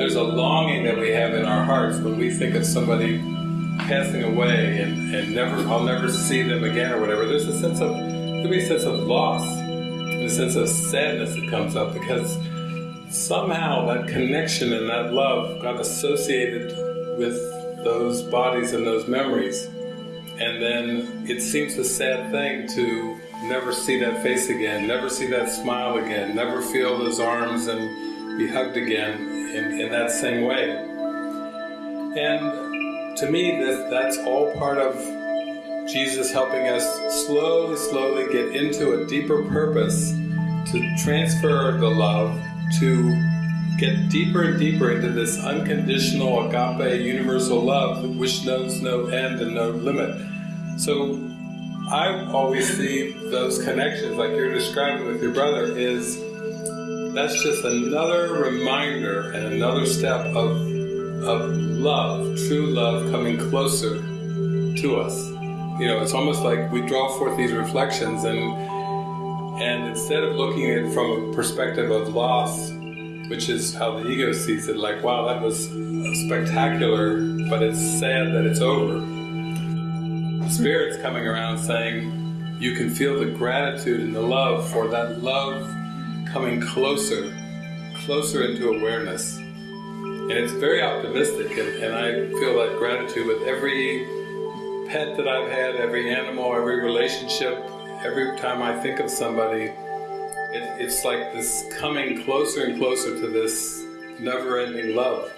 there's a longing that we have in our hearts when we think of somebody passing away and, and never I'll never see them again or whatever. There's a sense of there be a sense of loss, a sense of sadness that comes up because somehow that connection and that love got associated with those bodies and those memories. And then it seems a sad thing to never see that face again, never see that smile again, never feel those arms and be hugged again in, in that same way. And to me, that, that's all part of Jesus helping us slowly, slowly get into a deeper purpose to transfer the love, to get deeper and deeper into this unconditional agape universal love which knows no end and no limit. So I always see those connections like you're describing with your brother is that's just another reminder and another step of, of love, true love coming closer to us. You know, it's almost like we draw forth these reflections and and instead of looking at it from a perspective of loss, which is how the ego sees it, like, wow, that was spectacular, but it's sad that it's over. Spirit's coming around saying, you can feel the gratitude and the love for that love coming closer, closer into awareness. And it's very optimistic, and, and I feel that gratitude with every pet that I've had, every animal, every relationship, every time I think of somebody, it, it's like this coming closer and closer to this never-ending love.